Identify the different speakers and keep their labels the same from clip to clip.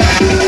Speaker 1: Thank.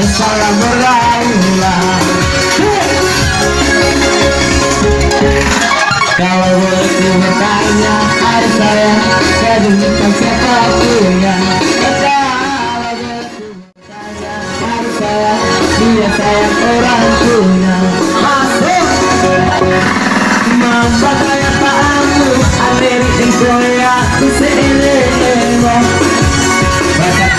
Speaker 1: Salah berulang Kalau boleh bertanya harus saya Jadi bukan siapa punya saya Dia Mamba kaya paamu Amerikan Korea eno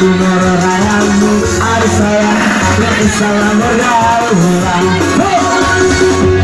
Speaker 1: Tumor rayamu harus sayang Salam bergaulan Oh